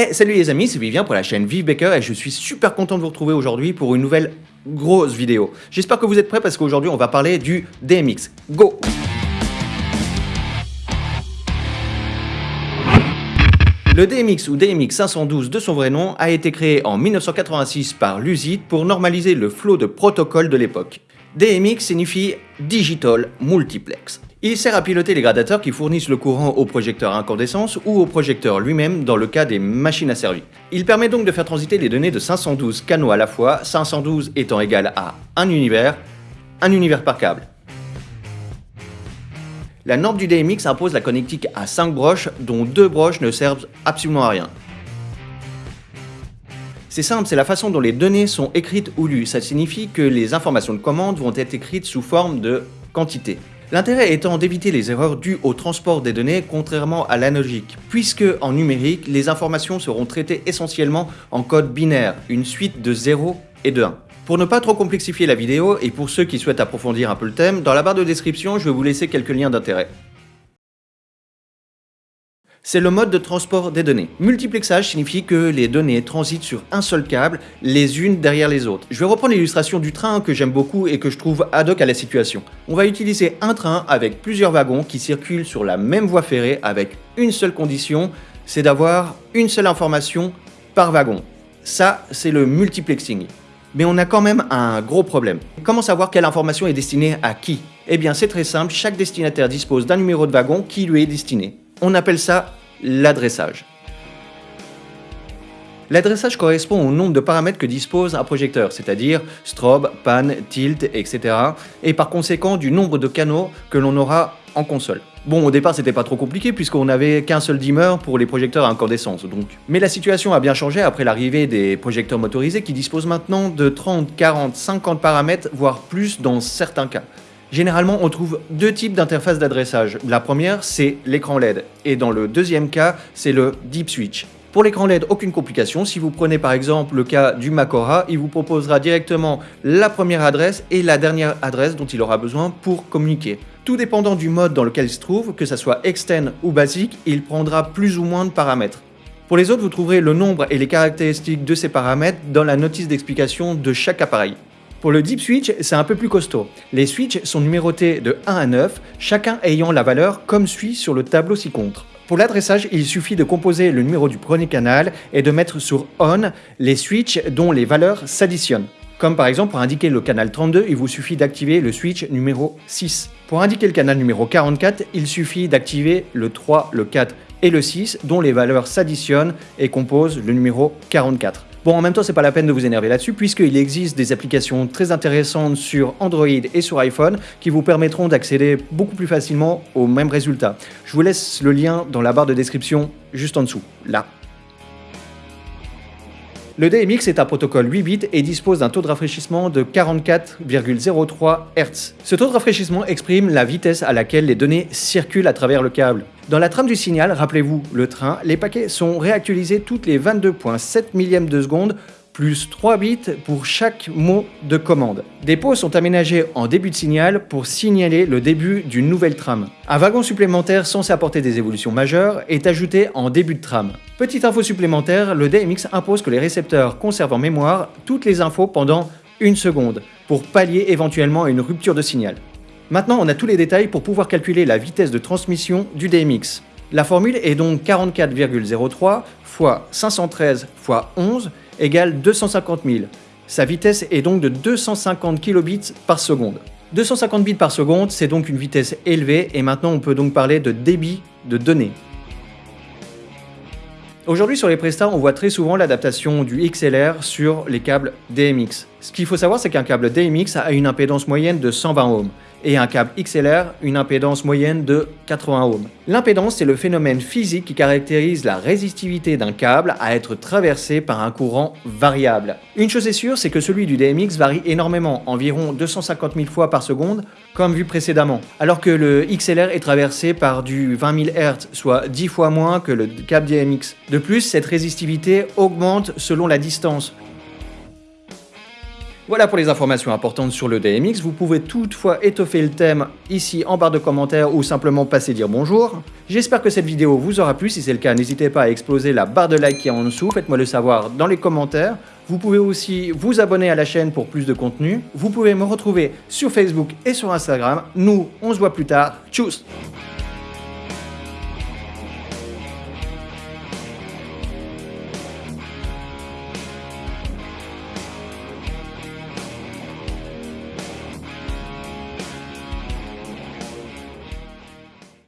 Hey, salut les amis, c'est Vivien pour la chaîne Vive Baker et je suis super content de vous retrouver aujourd'hui pour une nouvelle grosse vidéo. J'espère que vous êtes prêts parce qu'aujourd'hui on va parler du DMX. Go Le DMX ou DMX 512 de son vrai nom a été créé en 1986 par Lucid pour normaliser le flot de protocole de l'époque. DMX signifie Digital Multiplex. Il sert à piloter les gradateurs qui fournissent le courant au projecteur à incandescence ou au projecteur lui-même dans le cas des machines asservies. Il permet donc de faire transiter les données de 512 canaux à la fois, 512 étant égal à un univers, un univers par câble. La norme du DMX impose la connectique à 5 broches dont 2 broches ne servent absolument à rien. C'est simple, c'est la façon dont les données sont écrites ou lues. Ça signifie que les informations de commande vont être écrites sous forme de quantité. L'intérêt étant d'éviter les erreurs dues au transport des données contrairement à l'analogique, puisque en numérique, les informations seront traitées essentiellement en code binaire, une suite de 0 et de 1. Pour ne pas trop complexifier la vidéo et pour ceux qui souhaitent approfondir un peu le thème, dans la barre de description, je vais vous laisser quelques liens d'intérêt c'est le mode de transport des données. Multiplexage signifie que les données transitent sur un seul câble, les unes derrière les autres. Je vais reprendre l'illustration du train que j'aime beaucoup et que je trouve ad hoc à la situation. On va utiliser un train avec plusieurs wagons qui circulent sur la même voie ferrée avec une seule condition, c'est d'avoir une seule information par wagon. Ça, c'est le multiplexing. Mais on a quand même un gros problème. Comment savoir quelle information est destinée à qui? Eh bien c'est très simple, chaque destinataire dispose d'un numéro de wagon qui lui est destiné. On appelle ça l'adressage. L'adressage correspond au nombre de paramètres que dispose un projecteur, c'est-à-dire strobe, pan, tilt, etc. et par conséquent du nombre de canaux que l'on aura en console. Bon, au départ, c'était pas trop compliqué puisqu'on n'avait qu'un seul dimmer pour les projecteurs à incandescence. Mais la situation a bien changé après l'arrivée des projecteurs motorisés qui disposent maintenant de 30, 40, 50 paramètres, voire plus dans certains cas. Généralement, on trouve deux types d'interfaces d'adressage. La première, c'est l'écran LED, et dans le deuxième cas, c'est le Deep Switch. Pour l'écran LED, aucune complication. Si vous prenez par exemple le cas du Macora, il vous proposera directement la première adresse et la dernière adresse dont il aura besoin pour communiquer. Tout dépendant du mode dans lequel il se trouve, que ce soit extend ou basique, il prendra plus ou moins de paramètres. Pour les autres, vous trouverez le nombre et les caractéristiques de ces paramètres dans la notice d'explication de chaque appareil. Pour le Deep Switch, c'est un peu plus costaud. Les switches sont numérotés de 1 à 9, chacun ayant la valeur comme suit sur le tableau ci-contre. Pour l'adressage, il suffit de composer le numéro du premier canal et de mettre sur ON les switches dont les valeurs s'additionnent. Comme par exemple pour indiquer le canal 32, il vous suffit d'activer le switch numéro 6. Pour indiquer le canal numéro 44, il suffit d'activer le 3, le 4 et le 6 dont les valeurs s'additionnent et composent le numéro 44. Bon, en même temps, c'est pas la peine de vous énerver là-dessus, puisqu'il existe des applications très intéressantes sur Android et sur iPhone qui vous permettront d'accéder beaucoup plus facilement aux mêmes résultats. Je vous laisse le lien dans la barre de description juste en dessous, là. Le DMX est un protocole 8 bits et dispose d'un taux de rafraîchissement de 44,03 Hz. Ce taux de rafraîchissement exprime la vitesse à laquelle les données circulent à travers le câble. Dans la trame du signal, rappelez-vous le train, les paquets sont réactualisés toutes les 22.7 millièmes de seconde plus 3 bits pour chaque mot de commande. Des pauses sont aménagées en début de signal pour signaler le début d'une nouvelle trame. Un wagon supplémentaire censé apporter des évolutions majeures est ajouté en début de trame. Petite info supplémentaire, le DMX impose que les récepteurs conservent en mémoire toutes les infos pendant une seconde pour pallier éventuellement une rupture de signal. Maintenant, on a tous les détails pour pouvoir calculer la vitesse de transmission du DMX. La formule est donc 44,03 fois 513 fois 11 égale 250 000. Sa vitesse est donc de 250 kilobits par seconde. 250 bits par seconde, c'est donc une vitesse élevée et maintenant on peut donc parler de débit de données. Aujourd'hui sur les prestats, on voit très souvent l'adaptation du XLR sur les câbles DMX. Ce qu'il faut savoir, c'est qu'un câble DMX a une impédance moyenne de 120 ohms et un câble XLR une impédance moyenne de 80 ohms. L'impédance, c'est le phénomène physique qui caractérise la résistivité d'un câble à être traversé par un courant variable. Une chose est sûre, c'est que celui du DMX varie énormément, environ 250 000 fois par seconde, comme vu précédemment, alors que le XLR est traversé par du 20 000 Hz, soit 10 fois moins que le câble DMX. De plus, cette résistivité augmente selon la distance, Voilà pour les informations importantes sur le DMX. Vous pouvez toutefois étoffer le thème ici en barre de commentaires ou simplement passer dire bonjour. J'espère que cette vidéo vous aura plu. Si c'est le cas, n'hésitez pas à exploser la barre de like qui est en dessous. Faites-moi le savoir dans les commentaires. Vous pouvez aussi vous abonner à la chaîne pour plus de contenu. Vous pouvez me retrouver sur Facebook et sur Instagram. Nous, on se voit plus tard. Tchuss